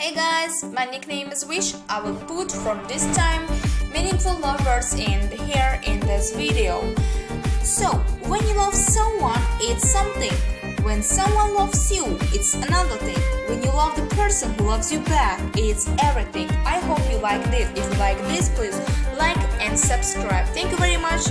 Hey guys, my nickname is Wish. I will put from this time meaningful love words in here in this video. So, when you love someone, it's something. When someone loves you, it's another thing. When you love the person who loves you back, it's everything. I hope you like this. If you like this, please like and subscribe. Thank you very much.